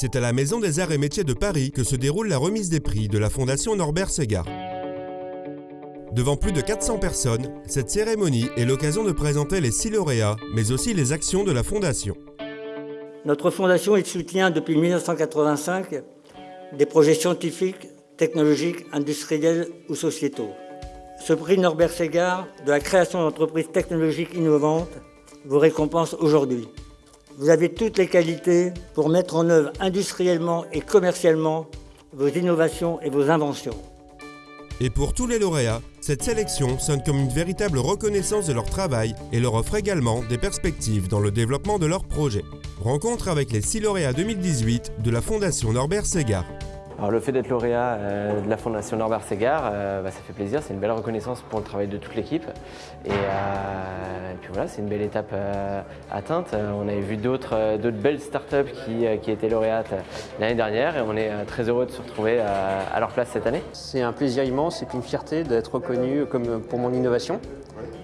C'est à la Maison des Arts et Métiers de Paris que se déroule la remise des prix de la Fondation Norbert Segard. Devant plus de 400 personnes, cette cérémonie est l'occasion de présenter les six lauréats, mais aussi les actions de la Fondation. Notre Fondation soutient depuis 1985 des projets scientifiques, technologiques, industriels ou sociétaux. Ce prix Norbert Segard de la création d'entreprises technologiques innovantes vous récompense aujourd'hui. Vous avez toutes les qualités pour mettre en œuvre industriellement et commercialement vos innovations et vos inventions. Et pour tous les lauréats, cette sélection sonne comme une véritable reconnaissance de leur travail et leur offre également des perspectives dans le développement de leurs projets. Rencontre avec les six lauréats 2018 de la Fondation Norbert Segard. Alors le fait d'être lauréat euh, de la Fondation Norbert Segard, euh, bah, ça fait plaisir, c'est une belle reconnaissance pour le travail de toute l'équipe. Et, euh, puis voilà, c'est une belle étape atteinte. On avait vu d'autres belles startups qui, qui étaient lauréates l'année dernière et on est très heureux de se retrouver à leur place cette année. C'est un plaisir immense et puis une fierté d'être reconnu comme pour mon innovation.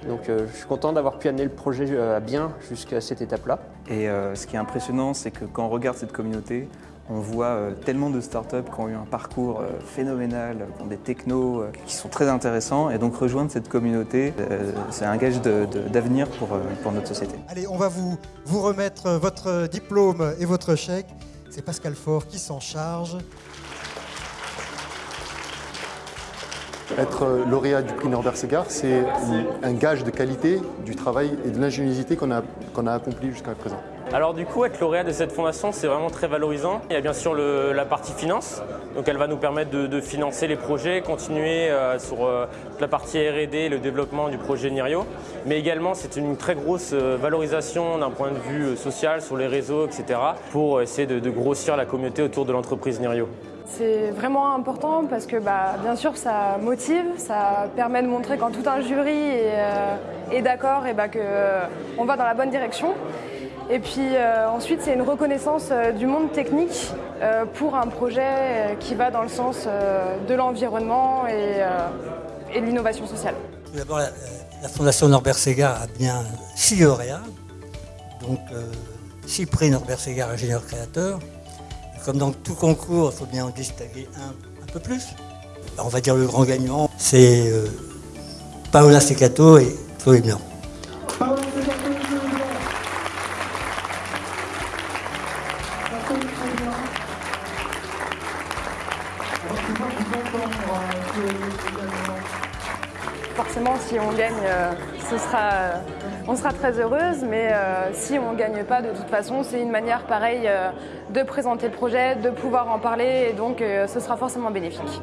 Donc je suis content d'avoir pu amener le projet à bien jusqu'à cette étape-là. Et ce qui est impressionnant, c'est que quand on regarde cette communauté, on voit euh, tellement de startups qui ont eu un parcours euh, phénoménal, qui ont des technos euh, qui sont très intéressants. Et donc rejoindre cette communauté, c'est un gage d'avenir pour, pour notre société. Allez, on va vous, vous remettre votre diplôme et votre chèque. C'est Pascal Faure qui s'en charge. Être lauréat du prix Norbert c'est un gage de qualité du travail et de l'ingéniosité qu'on a, qu'on a accompli jusqu'à présent. Alors du coup, être lauréat de cette fondation, c'est vraiment très valorisant. Il y a bien sûr la partie finance, donc elle va nous permettre de, financer les projets, continuer euh, sur euh, la partie R&D, le développement du projet Nirio. Mais également, c'est une très grosse euh, valorisation d'un point de vue social, sur les réseaux, etc. pour essayer de, grossir la communauté autour de l'entreprise Nirio. C'est vraiment important parce que bah, bien sûr ça motive, ça permet de montrer quand tout un jury est, d'accord et bah, qu'on va dans la bonne direction. Et puis euh, ensuite, c'est une reconnaissance euh, du monde technique euh, pour un projet qui va dans le sens de l'environnement et, de l'innovation sociale. Tout d'abord, la, Fondation Norbert Segard a bien six lauréats, donc six prix Norbert Segard ingénieur créateur. Comme dans tout concours, il faut bien en distinguer un, un peu plus. on va dire le grand gagnant, c'est Paola Secato et Chloé Blanc. Forcément, si on gagne, euh, euh, on sera très heureuse, mais euh, si on ne gagne pas, de toute façon, c'est une manière pareille de présenter le projet, de pouvoir en parler, et donc ce sera forcément bénéfique.